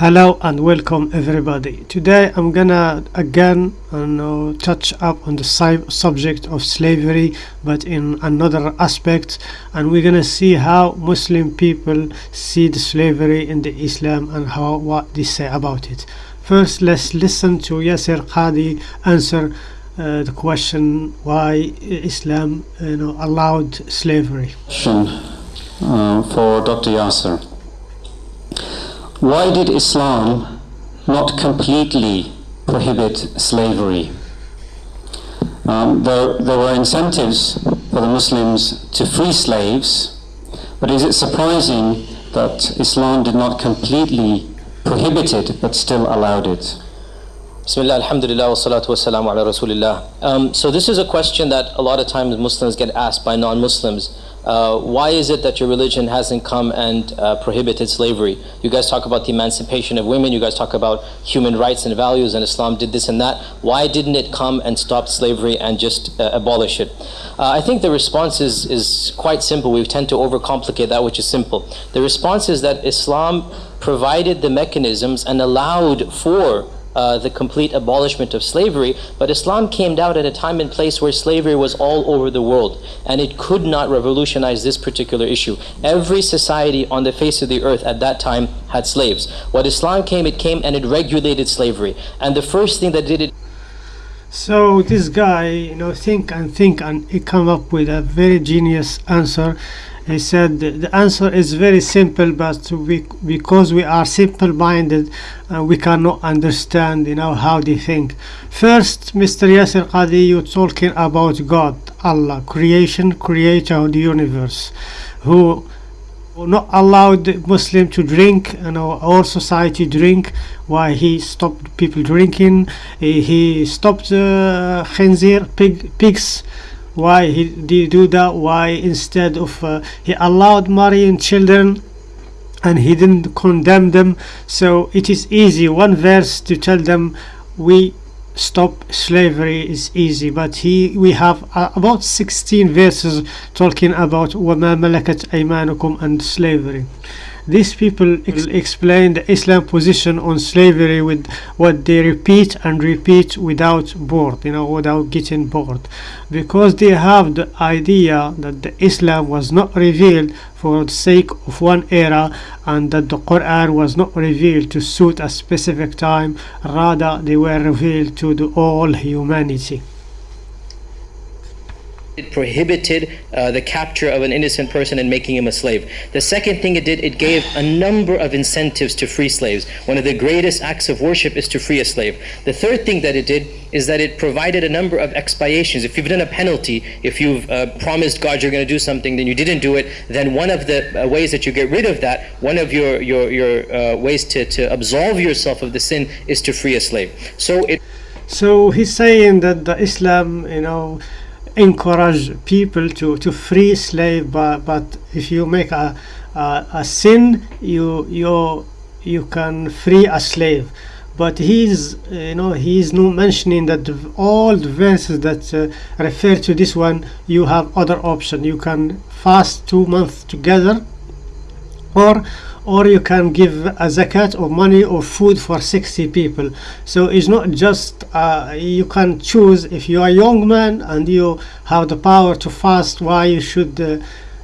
Hello and welcome everybody. Today I'm gonna again touch up on the subject of slavery but in another aspect and we're gonna see how Muslim people see the slavery in the Islam and how what they say about it. First let's listen to yasser Qadhi answer uh, the question why Islam you know allowed slavery. Question uh, for Dr. Yasser. Why did Islam not completely prohibit slavery? Um, there, there were incentives for the Muslims to free slaves, but is it surprising that Islam did not completely prohibit it but still allowed it? Bismillah, alhamdulillah, wa salatu wa salam ala rasulillah. Um, so this is a question that a lot of times Muslims get asked by non-Muslims. Uh, why is it that your religion hasn't come and uh, prohibited slavery? You guys talk about the emancipation of women, you guys talk about human rights and values, and Islam did this and that. Why didn't it come and stop slavery and just uh, abolish it? Uh, I think the response is, is quite simple. We tend to overcomplicate that which is simple. The response is that Islam provided the mechanisms and allowed for uh, the complete abolishment of slavery, but Islam came down at a time and place where slavery was all over the world, and it could not revolutionize this particular issue. Every society on the face of the earth at that time had slaves. When Islam came, it came and it regulated slavery, and the first thing that did it. So this guy, you know, think and think, and he come up with a very genius answer. He said the answer is very simple, but we, because we are simple-minded, uh, we cannot understand, you know, how they think. First, Mr. yasser Qadhi, you're talking about God, Allah, creation, creator of the universe, who not allowed the Muslim to drink, you know, all society drink. Why he stopped people drinking? He, he stopped uh, khinzir, pig, pigs Why he did do that? Why instead of uh, he allowed marrying children? and he didn't condemn them so it is easy one verse to tell them we stop slavery is easy but he we have uh, about 16 verses talking about وما ملكت أيمانكم and slavery these people ex- explain the Islam position on slavery with what they repeat and repeat without bored, you know, without getting bored, because they have the idea that the Islam was not revealed for the sake of one era and that the Quran was not revealed to suit a specific time, rather they were revealed to the all humanity. It prohibited uh, the capture of an innocent person and making him a slave. The second thing it did, it gave a number of incentives to free slaves. One of the greatest acts of worship is to free a slave. The third thing that it did is that it provided a number of expiations. If you've done a penalty, if you've uh, promised God you're going to do something, then you didn't do it, then one of the uh, ways that you get rid of that, one of your, your, your uh, ways to, to absolve yourself of the sin is to free a slave. So it So he's saying that the Islam, you know, encourage people to, to free slave, but, but if you make a, a, a sin, you you you can free a slave. But he's you know he's not mentioning that all the verses that uh, refer to this one, you have other option. You can fast two months together, or or you can give a zakat or money or food for 60 people. So it's not just uh, you can choose if you are a young man and you have the power to fast why you should uh,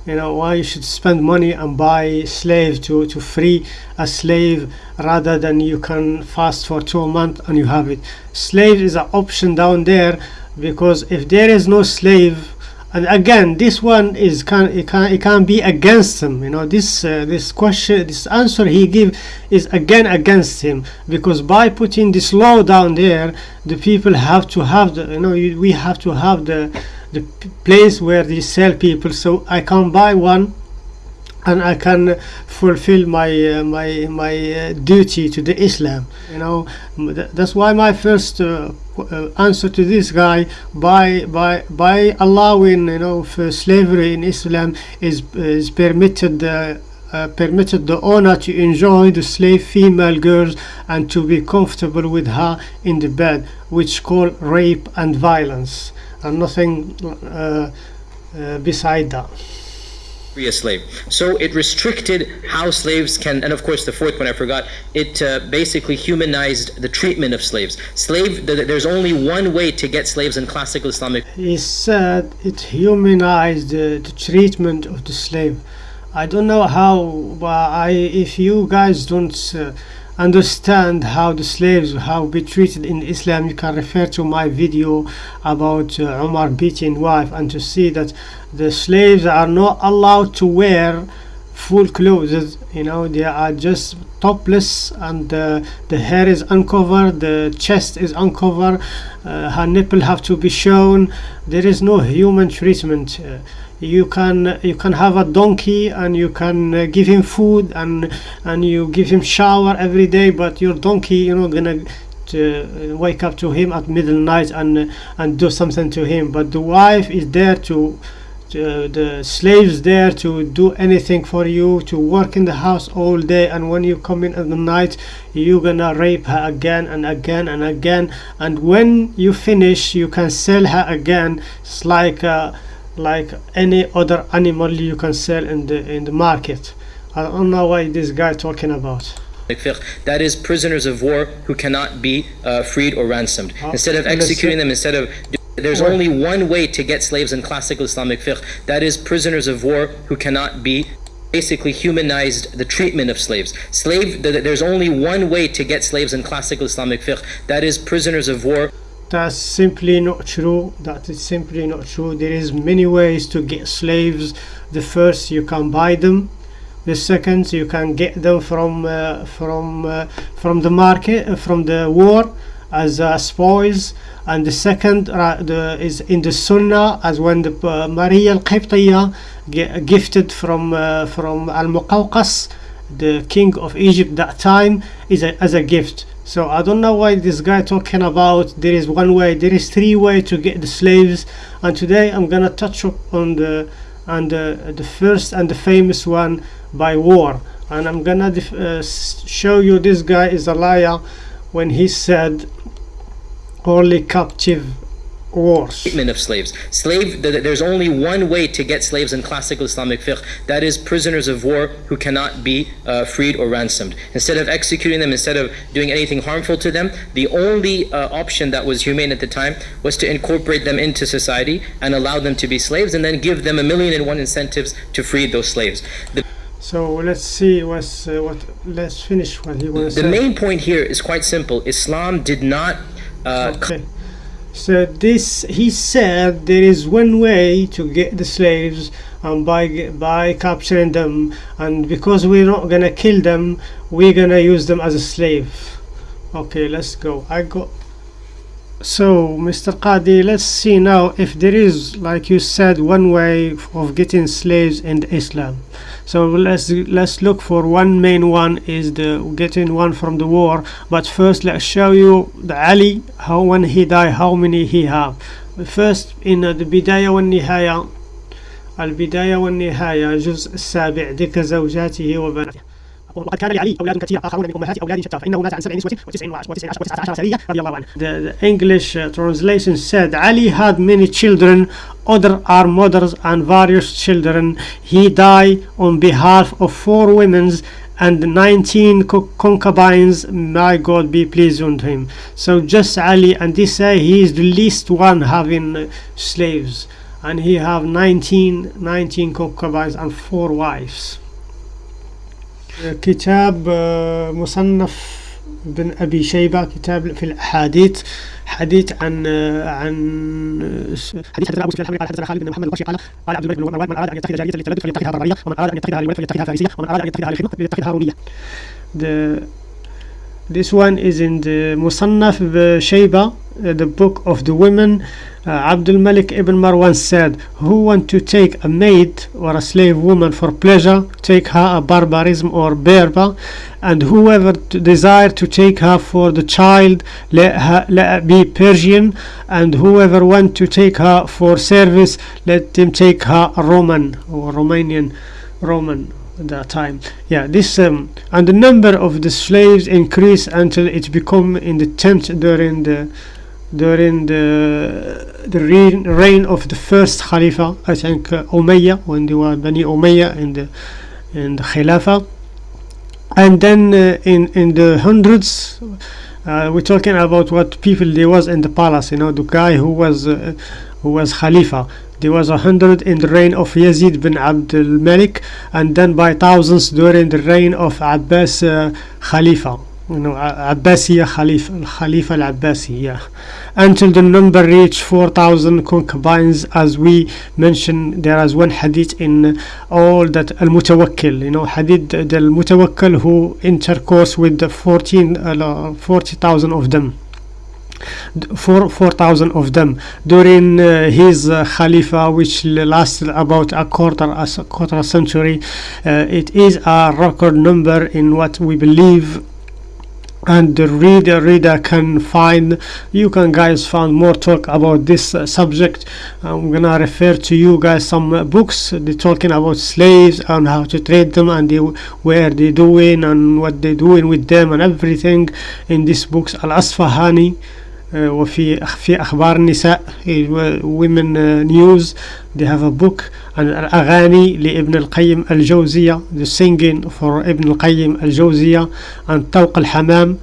you know why you should spend money and buy slave to to free a slave rather than you can fast for two months and you have it. Slave is an option down there because if there is no slave and again this one is can it can it can be against him you know this uh, this question this answer he give is again against him because by putting this law down there the people have to have the you know you, we have to have the the place where they sell people so i can buy one and I can fulfill my uh, my my uh, duty to the Islam. You know, th- that's why my first uh, answer to this guy by by by allowing you know slavery in Islam is is permitted. Uh, uh, permitted the owner to enjoy the slave female girls and to be comfortable with her in the bed, which call rape and violence, and nothing uh, uh, beside that. Free a slave. So it restricted how slaves can, and of course the fourth one I forgot, it uh, basically humanized the treatment of slaves. Slave, th- there's only one way to get slaves in classical Islamic He said it humanized the, the treatment of the slave. I don't know how, but I, if you guys don't uh, understand how the slaves how be treated in Islam, you can refer to my video about uh, Umar beating wife and to see that the slaves are not allowed to wear full clothes. You know they are just topless and uh, the hair is uncovered the chest is uncovered uh, her nipple have to be shown. There is no human treatment uh, you can you can have a donkey and you can uh, give him food and and you give him shower every day but your donkey you know gonna to uh, wake up to him at middle night and uh, and do something to him. But the wife is there to to- the slaves there to do anything for you to work in the house all day. And when you come in at the night you're gonna rape her again and again and again. And when you finish you can sell her again. It's like uh, like any other animal you can sell in the in the market i don't know why this guy talking about that is prisoners of war who cannot be uh, freed or ransomed. Uh, Instead of executing them, instead of there's only one way to get slaves in classical Islamic fiqh. That is prisoners of war who cannot be basically humanized the treatment of slaves. Slave th- there's only one way to get slaves in classical Islamic fiqh. That is prisoners of war that's simply not true. That is simply not true. There is many ways to get slaves. The first you can buy them. The second you can get them from uh, from uh, from the market uh, from the war as uh, spoils. And the second uh, the, is in the sunnah as when the uh, Maria al-Qibtiyya gifted from uh, from al-Muqawqas the king of Egypt that time is a, as a gift so I don't know why this guy talking about there is one way there is three way to get the slaves. And today I'm gonna touch up on the and the, the first and the famous one by war. And I'm gonna uh, show you this guy is a liar when he said only captive wars treatment of slaves. Slave, th- there's only one way to get slaves in classical Islamic fiqh. That is prisoners of war who cannot be uh, freed or ransomed. Instead of executing them, instead of doing anything harmful to them, the only uh, option that was humane at the time was to incorporate them into society and allow them to be slaves, and then give them a million and one incentives to free those slaves. The, so let's see what's uh, what let's finish what he wants the say main point here is quite simple. Islam did not. Uh, okay so this he said there is one way to get the slaves and by by capturing them. And because we're not gonna kill them we're gonna use them as a slave. Okay let's go. I got so mr qadi let's see now if there is like you said one way of getting slaves in islam so let's let's look for one main one is the getting one from the war but first let's show you the ali how when he died how many he have first in uh, the بداية والنهاية البداية والنهاية الجزء السابع ذكر زوجاته وبناته وقد كان لعلي أولاد كثير آخرون من أمهات أولاده شتى فإنه مات عن سبع نسوة وتسع وعشرة وتسع عشرة وتسعة عشر سرية رضي الله عنه. The, the English uh, translation said Ali had many children, other are mothers and various children. He died on behalf of four women and 19 co- concubines. May God be pleased on him. So just Ali, and they say he is the least one having uh, slaves, and he have 19 19 concubines and four wives. كتاب آه، مصنف بن أبي شيبة كتاب في الأحاديث حديث عن آه، عن حديث حدثنا ابو سفيان الحمري قال حدثنا خالد بن محمد القرشي قال قال عبد الملك بن مروان من أراد أن يتخذ جاريه للتلذذ فليتخذها بريه ومن أراد أن يتخذها للولد فليتخذها فارسية ومن أراد أن يتخذها للخدمه فليتخذها رومية. This one is in the Musannaf Shayba, uh, the book of the women. Uh, Abdul Malik ibn Marwan said, Who want to take a maid or a slave woman for pleasure, take her a barbarism or berber, and whoever desire to take her for the child, let her let be Persian, and whoever want to take her for service, let them take her a Roman or Romanian Roman that time yeah this um, and the number of the slaves increased until it become in the tenth during the during the the reign, reign of the first Khalifa, I think uh, when they were Bani Umayyah in the in the Khilafah, and then uh, in in the hundreds. Uh, we're talking about what people there was in the palace, you know, the guy who was uh, who was Khalifa. There was a hundred in the reign of Yazid bin Abdul Malik, and then by thousands during the reign of Abbas uh, Khalifa. You know, Abbasiya Khalifa, Khalifa al-Abbasi, yeah. Until the number reached 4,000 concubines, as we mentioned, there is one hadith in all that al-Mutawakkil, you know, hadith al-Mutawakkil who intercourse with the 14, uh, 40,000 of them four four thousand of them during uh, his uh, Khalifa, which lasted about a quarter a quarter century. Uh, it is a record number in what we believe. And the reader reader can find you can guys find more talk about this uh, subject. I'm gonna refer to you guys some uh, books. They're talking about slaves and how to trade them and where they doing and what they doing with them and everything in these books. Al Asfahani. Uh, وفي في أخبار النساء. Uh, uh, news. They have a book and الأغاني لابن القيم الجوزية. The singing for ابن القيم الجوزية and طوق الحمام.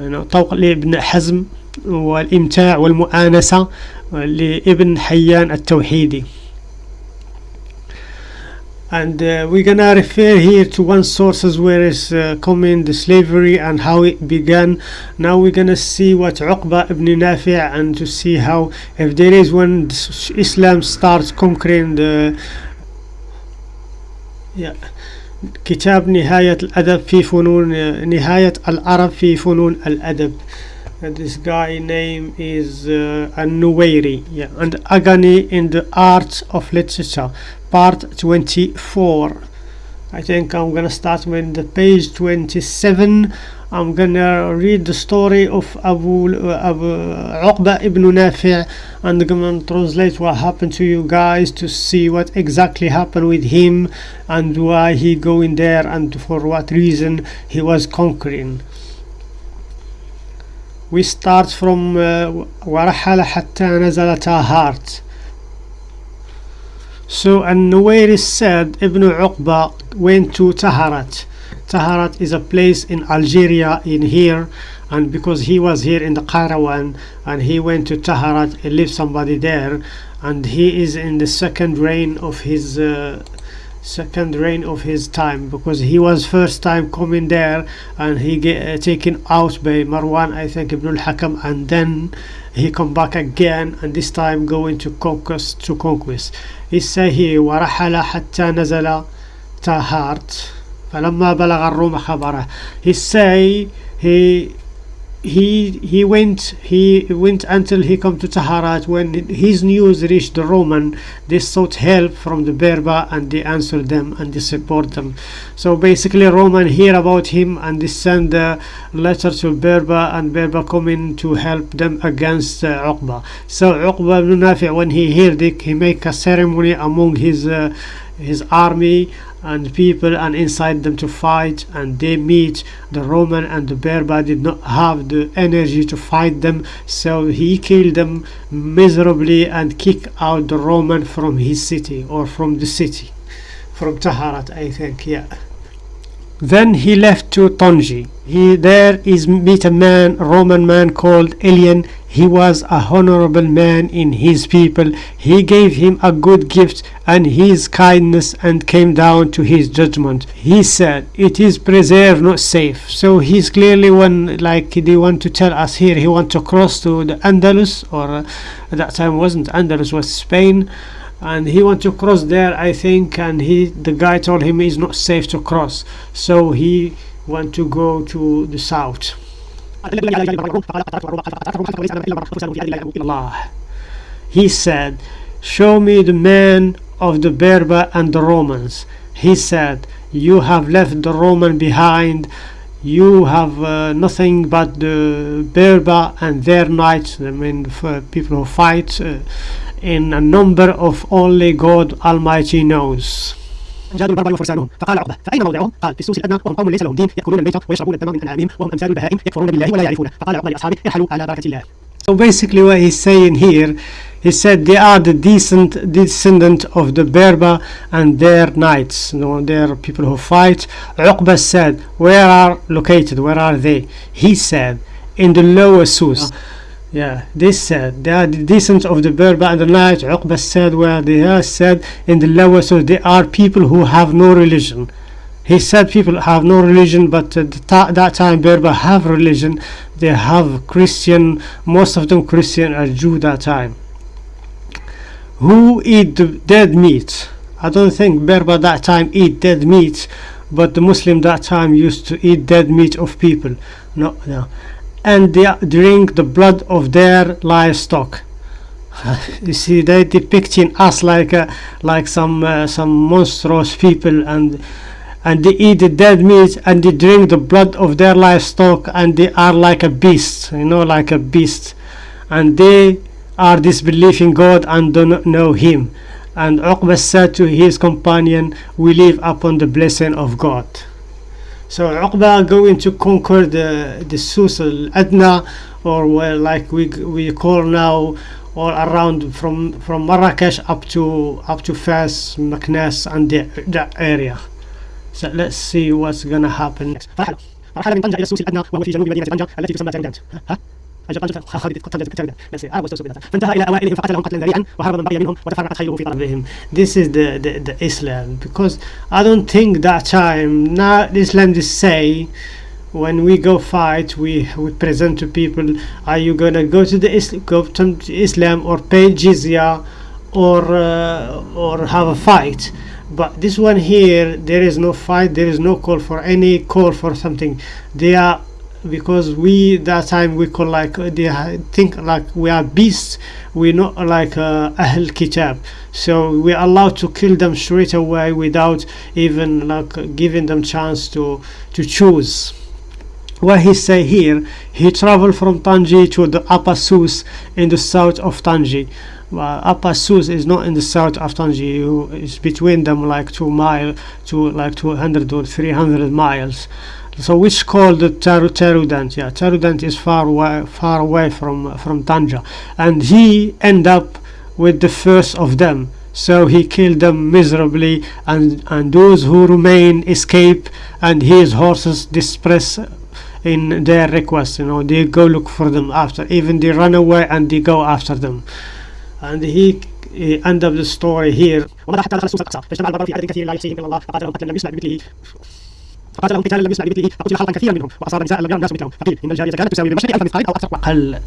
Know, طوق لابن حزم والإمتاع والمؤانسة لابن حيان التوحيدي. and uh, we're gonna refer here to one sources where it's uh, coming the slavery and how it began now we're gonna see what Uqba ibn Nafi' and to see how if there is when s- Islam starts conquering the yeah كتاب نهاية الأدب في فنون نهاية العرب في فنون الأدب and this guy name is uh, yeah and Agani in the art of literature part 24 I think I'm gonna start with the page 27 I'm gonna read the story of Abu, uh, Abu Uqba ibn Nafi' and I'm gonna translate what happened to you guys to see what exactly happened with him and why he going there and for what reason he was conquering we start from uh, ورحل حتى نزل تاهارت So An-Nuwairis said Ibn Uqba went to Taharat. Taharat is a place in Algeria in here and because he was here in the Qayrawan and he went to Taharat and lived somebody there and he is in the second reign of his uh, second reign of his time because he was first time coming there and he get uh, taken out by Marwan I think Ibn al-Hakam and then he come back again and this time going to conquest to conquest he say here ورحل حتى نزل تاهارت فلما بلغ الروم خبره he say he he he went he went until he come to Taharat when his news reached the Roman. They sought help from the Berber and they answered them and they support them. So basically Roman hear about him and they send a letter to Berber and Berber coming to help them against uh, Uqba. So Uqba ibn Nafi' when he heard it he make a ceremony among his uh, his army and people and inside them to fight and they meet the Roman and the Berber did not have the energy to fight them. So he killed them miserably and kicked out the Roman from his city or from the city from Taharat I think yeah then he left to Tonji. He there is meet a man, Roman man called Elian. He was a honorable man in his people. He gave him a good gift and his kindness and came down to his judgment. He said, It is preserved, not safe. So he's clearly one like they want to tell us here he want to cross to the Andalus or uh, at that time wasn't Andalus was Spain and he want to cross there I think and he the guy told him it's not safe to cross. So he want to go to the south. He said show me the man of the Berber and the Romans. He said you have left the Roman behind. You have uh, nothing but the Berber and their knights I mean people who fight uh, in a number of only God Almighty knows جادوا البربر وفرسانهم فقال عقبه فاين موضعهم؟ قال في السوس الادنى وهم قوم ليس لهم دين ياكلون الميت ويشربون الدم من انعامهم وهم امثال البهائم يكفرون بالله ولا يعرفونه فقال عقبه لاصحابه ارحلوا على بركه الله So basically what he's saying here, he said they are the decent descendant of the Berber and their knights. You know, they're people who fight. Uqba said, where are located? Where are they? He said, in the lower Sus. yeah, they said they are the descendants of the Berber and the knights. Uqba said where they are said in the lower so They are people who have no religion. He said people have no religion, but at that time Berber have religion. They have Christian, most of them Christian or Jew that time. Who eat the dead meat? I don't think Berber that time eat dead meat, but the Muslim that time used to eat dead meat of people. No, no, and they drink the blood of their livestock. you see, they depicting us like a, like some uh, some monstrous people and and they eat the dead meat and they drink the blood of their livestock and they are like a beast you know like a beast. And they are disbelieving God and do not know him. And Uqba said to his companion we live upon the blessing of God so Uqba going to conquer the the Sus al-Adna or well, like we we call now all around from from Marrakesh up to up to Fes, Meknes and the, that area. So let's see what's gonna happen next فرحل فرحل من طنجة إلى السوس الأدنى وهو في جنوب مدينة طنجة التي تسمى تارودانت ها أجل طنجة خالد طنجة تارودانت Let's see I was so فانتهى إلى أوائلهم فقتلهم قتلا ذريعا وهرب من بقي منهم وتفرقت خيله في طلبه him this is the, the the Islam because I don't think that time now Islam just say when we go fight we we present to people are you gonna go to the Islam go to Islam or pay jizya or uh, or have a fight but this one here there is no fight there is no call for any call for something they are because we that time we call like uh, they think like we are beasts. We're not like uh, Ahl Kitab. So we're allowed to kill them straight away without even like giving them chance to to choose. What he say here he traveled from Tanji to the Upper Sus in the south of Tanji well, Upper Sus is not in the south of Tanji it's between them like two mile to like 200 or 300 miles so which called the Taru Tarudant yeah. Tarudant is far away far away from from Tanja. And he end up with the first of them. So he killed them miserably and and those who remain escape and his horses disperse in their request you know. They go look for them after even they run away and they go after them. And he, end up the story here ومضى حتى دخل السوس الأقصى فاجتمع البربر في عدد كثير لا يحصيهم إلا الله فقاتلهم قتلا لم يسمع بمثله فقاتلهم قتالا لم يسمع بمثله فقتل خلقا كثيرا منهم وأصاب نساء لم يرى الناس مثلهم فقيل إن الجارية كانت تساوي بمشرق ألف مثقال أو أكثر أقل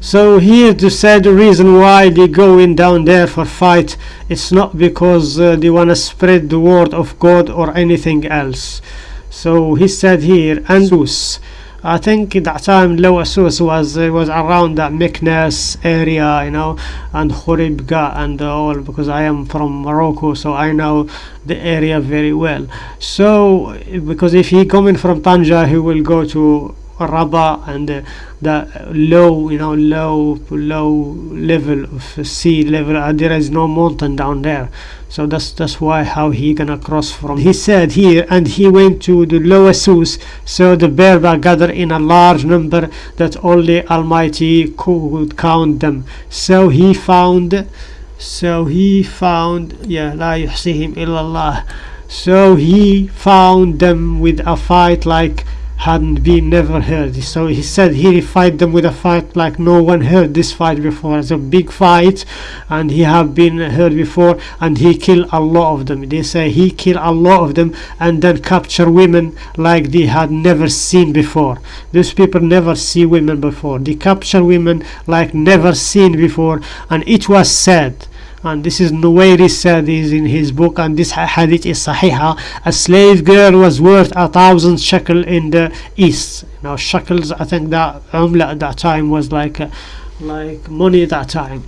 so here to say the reason why they going down there for fight it's not because uh, they want to spread the word of God or anything else so he said here Andus I think that time Lower Sus was uh, was around that Meknes area you know and Khuribga and all because I am from Morocco so I know the area very well. So because if he coming from Tanja he will go to raba and uh, the low you know low low level of sea level uh, there is no mountain down there. So that's that's why how he gonna cross from he said here and he went to the lower source. So the bear gathered in a large number that only almighty could count them. So he found so he found yeah la yuhsihim illallah. So he found them with a fight like hadn't been never heard. So he said he fight them with a fight like no one heard this fight before. It's a big fight and he have been heard before and he killed a lot of them. They say he killed a lot of them and then capture women like they had never seen before. These people never see women before. They capture women like never seen before and it was said and this is Nuwairi said is in his book and this hadith is sahiha. A slave girl was worth a thousand shekel in the east. Now shekels I think that umla at that time was like uh, like money at that time.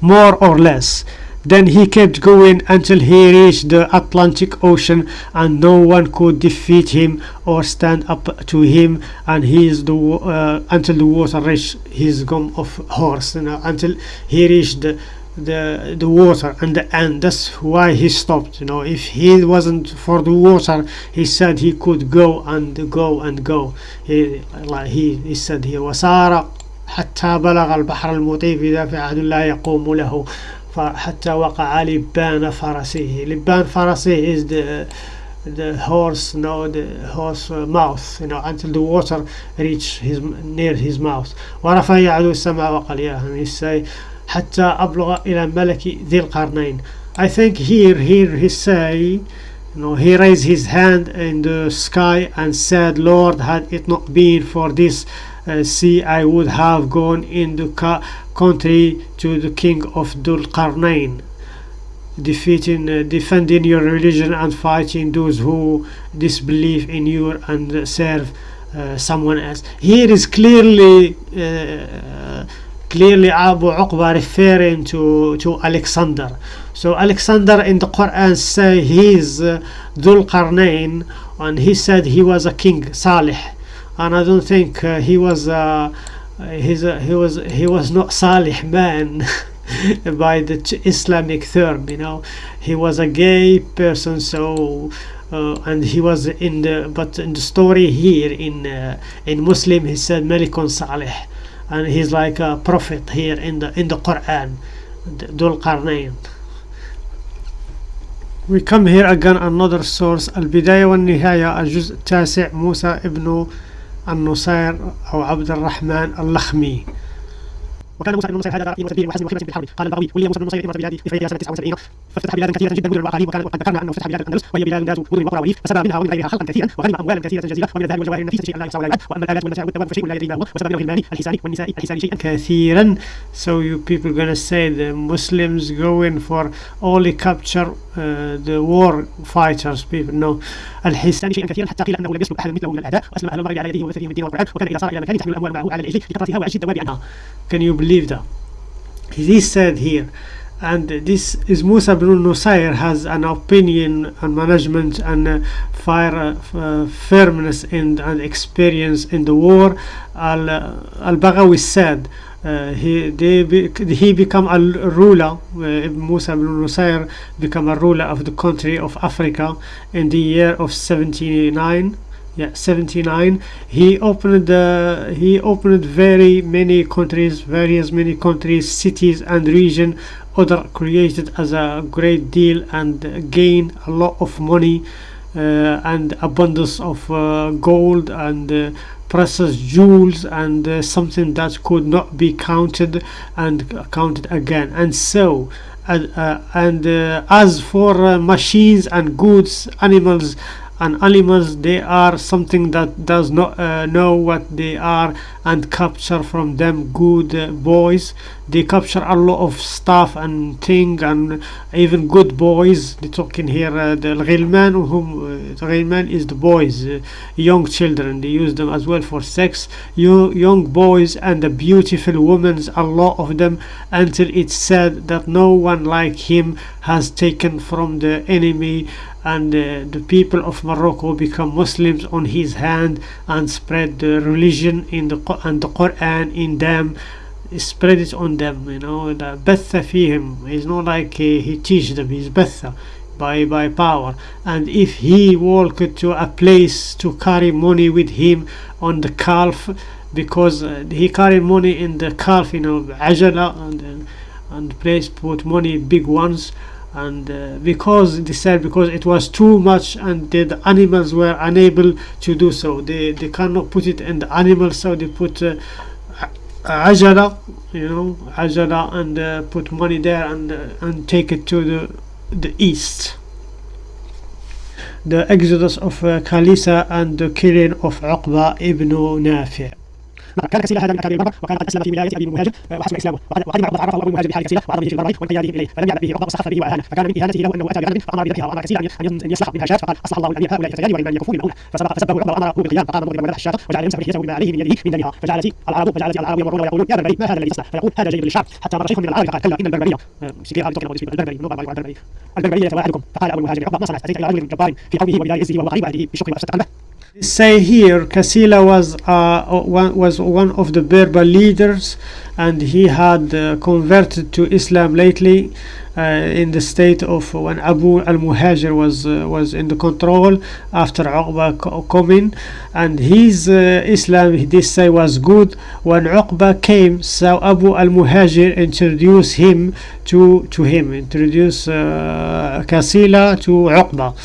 More or less. Then he kept going until he reached the Atlantic Ocean and no one could defeat him or stand up to him. And he is the uh, until the water reached his gum of horse you know, until he reached the the the water and the end that's why he stopped you know if he wasn't for the water he said he could go and go and go he like he, he said here wasara حتى بلغ البحر المطيف إذا في عهد لا يقوم له فحتى وقع لبان فرسه لبان فرسه is the the horse no the horse mouth you know until the water reach his near his mouth ورفع يعدو السماء وقال يا he say حتى أبلغ إلى ملك ذي القرنين I think here here he say you know he raised his hand in the sky and said Lord had it not been for this uh, sea I would have gone in the ca- country to the king of Dul Qarnain defeating uh, defending your religion and fighting those who disbelieve in you and uh, serve uh, someone else here is clearly uh, clearly Abu Uqba referring to to Alexander. So Alexander in the Quran say he is uh, Dhul Qarnain and he said he was a king Salih. And I don't think uh, he was uh, he's a, he was he was not Salih man by the Islamic term you know. He was a gay person so uh, and he was in the but in the story here in uh, in Muslim he said Malikun Salih and he's like a prophet here in the in the Quran Dul Qarnayn we come here again another source البداية والنهاية الجزء التاسع موسى ابن النصير أو عبد الرحمن اللخمي وكان موسى بن نصير هذا رأي وسبيل وحسن وخدمة بالحرب قال البغوي ولي موسى بن نصير إمارة بلادي إفريقيا سنة 79 فافتتح بلادا كثيرة جدا مدن وأقاليم وكان وقد ذكرنا أنه فتح بلاد الأندلس وهي بلاد ذات مدن وقرى وريف فسبى منها ومن غيرها خلقا كثيرا وغنم أموالا كثيرة جزيرة ومن الذهب والجواهر النفيسة شيئا لا يحصى ولا يعد وأما الآلات والمتاع والدواب فشيء لا يدري ما هو وسبى من الغلمان الحسان والنساء الحسان شيئا. كثيرا. So you people gonna say the Muslims go in for only capture the war fighters people no الحسان الثاني شيئا كثيرا حتى قيل انه لم يسلك احد مثله من الاعداء واسلم اهل المغرب على يديه وبثهم الدين والقران وكان اذا صار الى مكان تحمل الاموال معه على العجل لكثرتها وعش الدواب عنها can you believe that he said here and this is Musa ibn Nusayr has an opinion and management and uh, fire uh, uh, firmness in, and experience in the war Al Al-Baghawi said uh, he they be, he become a ruler uh, Musa ibn Nusayr become a ruler of the country of Africa in the year of 79 yeah 79 he opened uh, he opened very many countries various many countries cities and region. Other created as a great deal and gain a lot of money uh, and abundance of uh, gold and precious jewels and uh, something that could not be counted and counted again. And so uh, uh, and uh, as for uh, machines and goods animals and animals they are something that does not uh, know what they are and capture from them good uh, boys. They capture a lot of stuff and thing and even good boys. They talking here uh, the ghilman whom uh, the ghilman is the boys uh, young children. They use them as well for sex. You, young boys and the beautiful women a lot of them until it's said that no one like him has taken from the enemy and uh, the people of Morocco become Muslims on his hand and spread the religion in the and the Quran in them spread it on them you know the batha fihim. Is not like he, he teach them he's betha by by power. And if he walked to a place to carry money with him on the calf because uh, he carried money in the calf you know ajala and, and place put money big ones and uh, because they said because it was too much and the, the animals were unable to do so. They they cannot put it in the animals so they put uh, ajala you know ajala and uh, put money there and uh, and take it to the the east. The exodus of uh, Kasila and the killing of Uqba ibn Nafi' كان كسيل هذا اكابر البربر وكان قد أسلم في ولايه أبي المهاجر آه، وحسن إسلامه. وقد وقدم عقبه عرفه أبو المهاجر بحال كسيله وعرض به في البربر وانقياده إليه. فلم يعلم به عقبه وسخف به واهانه فكان من إهانته له أنه أتى بغنم فأمر بذبحها وامر كسيلا أن يصلح منها شاة فقال اصلح الله الامير هؤلاء الفتيان واما ان يكفوا بمعونه فسبق فسبه عقبه وامره بالقيام فقام مضربا وذبح الشاة وجعل يمسح لحيته بما عليه من يده من دمها. فجعلت العرب فجعلت العرب يمرون ويقولون يا بربري ما هذا الذي تصنع فيقول هذا جيد للشعب. حتى مر شيخ من العرب فقال كلا ان البربريه البربري البربري. البربري واحدكم فقال أبو المهاجر عقبه ما صنعت أتيت إلى رجل جبار في قومه وبدار عزه وهو قريب بالشكر وافسدت قلبه say here Kasila was uh, one, was one of the Berber leaders and he had uh, converted to Islam lately uh, in the state of when Abu al-Muhajir was uh, was in the control after Uqba co- coming and his uh, Islam they say was good. When Uqba came so Abu al-Muhajir introduced him to to him introduce uh, Kasila to Uqba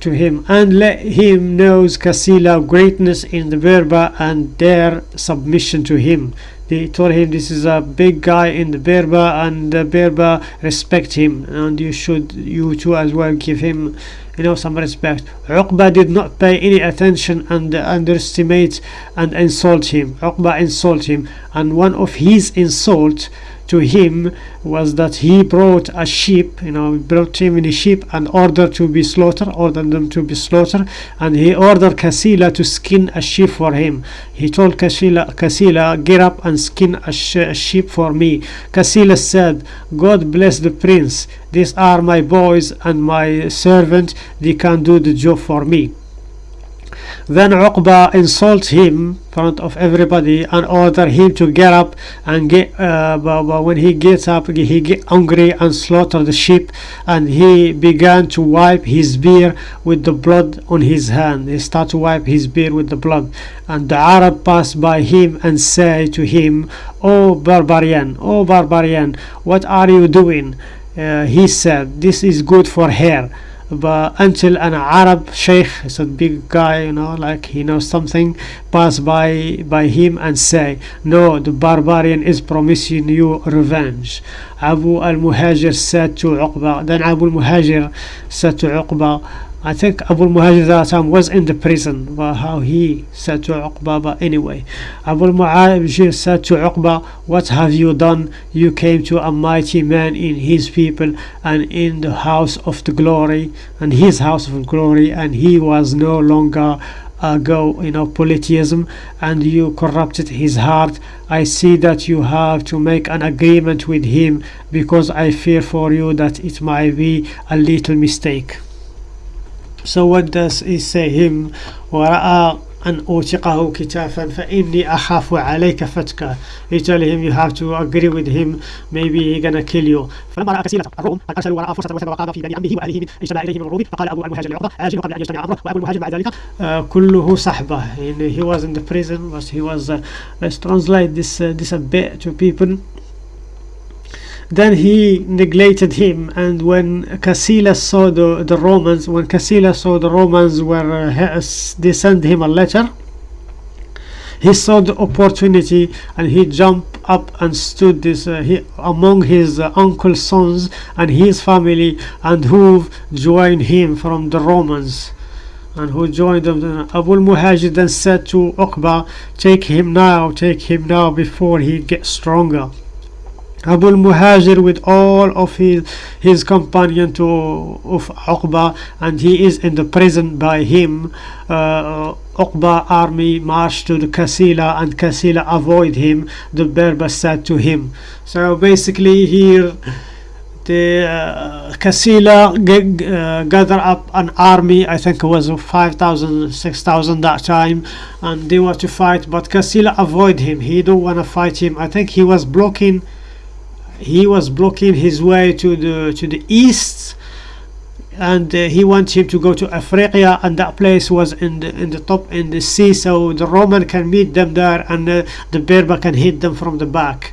to him and let him knows Kasila greatness in the Berber and their submission to him. They told him this is a big guy in the Berber and the Berber respect him and you should you too as well give him you know some respect. Uqba did not pay any attention and underestimate and insult him. Uqba insult him and one of his insult to him was that he brought a sheep you know brought him in a sheep and ordered to be slaughtered ordered them to be slaughtered and he ordered Kasila to skin a sheep for him. He told Kasila Kasila get up and skin a, sh- a sheep for me. Kasila said God bless the prince. These are my boys and my servant. They can do the job for me then Uqba insult him in front of everybody and order him to get up and get uh, when he gets up he get angry and slaughter the sheep and he began to wipe his beard with the blood on his hand. He start to wipe his beard with the blood. And the Arab passed by him and say to him oh barbarian oh barbarian what are you doing? Uh, he said this is good for hair but until an Arab sheikh a big guy you know like he knows something pass by by him and say no the barbarian is promising you revenge Abu al-Muhajir said to Uqba then Abu al-Muhajir said to Uqba I think Abu time was in the prison but how he said to Uqba but anyway. Abu al-Muhajir said to Uqba what have you done? You came to a mighty man in his people and in the house of the glory and his house of glory and he was no longer uh, go you know polytheism and you corrupted his heart. I see that you have to make an agreement with him because i fear for you that it might be a little mistake so what does he say him ورأى أن أوثقه كتافا فإني أخاف عليك فتكا he tell him you have to agree with him. Maybe he gonna kill you. فلما رأى كسيله الروم قد ارسلوا وراء فرصة وثب وقام في بني عمه وأهله من اجتمع اليه من الروم فقال أبو المهاجر لعقبة أجل قبل أن يجتمع امره وأبو المهاجر بعد ذلك uh, كله صحبة. يعني he was in the prison but he was uh, let's translate this uh, this a bit to people. Then he neglected him and when Cassilas saw the, the Romans when Cassilas saw the Romans were uh, they sent him a letter he saw the opportunity and he jumped up and stood this uh, he, among his uh, uncle's sons and his family and who joined him from the Romans. And who joined them Abu al-Muhajir then said to Uqba take him now take him now before he gets stronger Abu al-Muhajir with all of his his companion to of Uqba and he is in the prison by him. Uh, Uqba army marched to the Kasila and Kasila avoid him the Berber said to him. So basically here the uh, Kasila uh, gather up an army I think it was 5,000 6,000 that time and they were to fight but Kasila avoid him. He don't want to fight him. I think he was blocking he was blocking his way to the to the east and uh, he wants him to go to Africa and that place was in the in the top in the sea so the Roman can meet them there and uh, the Berber can hit them from the back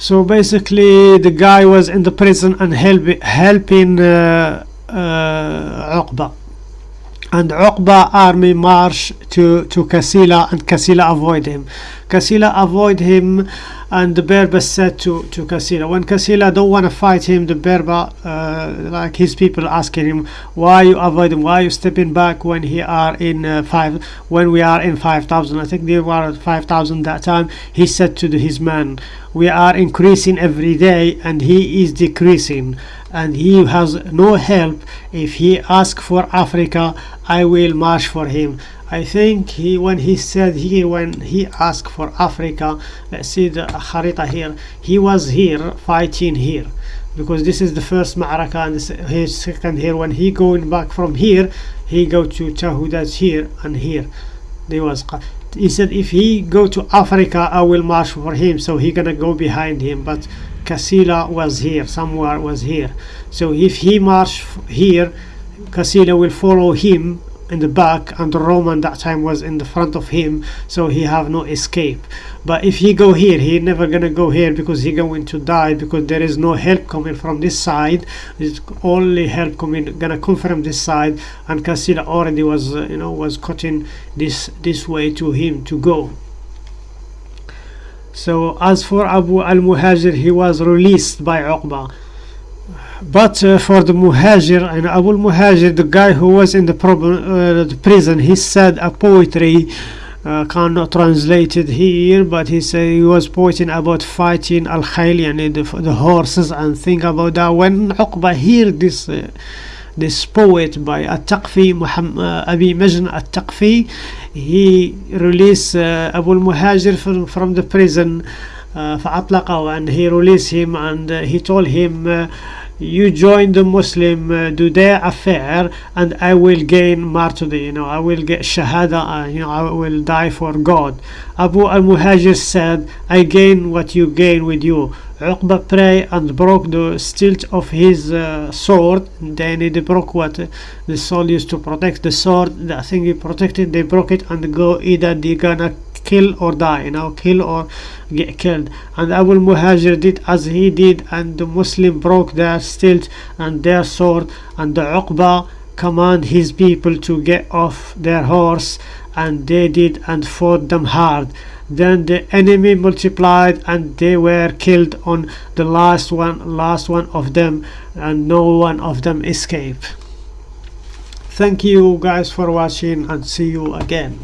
So basically, the guy was in the prison and help, helping uh, uh, Uqba. And Uqba army march to, to Kasila and Kasila avoid him. Kasila avoid him and the Berber said to to Kasila when Kasila don't want to fight him the Berber uh, like his people asking him why you avoid him? Why you stepping back when he are in uh, five when we are in 5000 I think they were at 5000 that time. He said to the, his man we are increasing every day and he is decreasing. And he has no help. If he ask for Africa I will march for him I think he when he said here when he asked for Africa uh, let's see the Harita here he was here fighting here. Because this is the first Ma'araka and his second here. When he going back from here he go to Tahudat here and here. There was he said if he go to Africa I will march for him. So he gonna go behind him but Kasila was here somewhere was here. So if he march here Kasila will follow him in the back and the Roman that time was in the front of him so he have no escape. But if he go here he never gonna go here because he going to die because there is no help coming from this side. It's only help coming gonna come from this side and Kasila already was uh, you know was cutting this this way to him to go. So as for Abu al-Muhajir he was released by Uqba but uh, for the muhajir and Abu Muhajir the guy who was in the, uh, the prison he said a poetry uh, cannot translate it here but he said he was pointing about fighting al khayl and the, the horses and think about that when Uqba heard this uh, this poet by At-Taqfi Muhammad, uh, Abi Majn At-Taqfi he released uh, Abu Muhajir from, from the prison uh, فأطلقه and he released him and uh, he told him uh, you join the Muslim, uh, do their affair, and I will gain martyrdom. You know, I will get shahada. Uh, you know, I will die for God. Abu al Muhajir said, I gain what you gain with you. Uqba prayed and broke the stilt of his uh, sword. Then he broke what the sword used to protect the sword. The thing he protected, they broke it and go either they gonna kill or die you know kill or get killed. And Abu Muhajir did as he did and the Muslim broke their stilt and their sword and the Uqba command his people to get off their horse and they did and fought them hard. Then the enemy multiplied and they were killed on the last one last one of them and no one of them escaped. Thank you guys for watching and see you again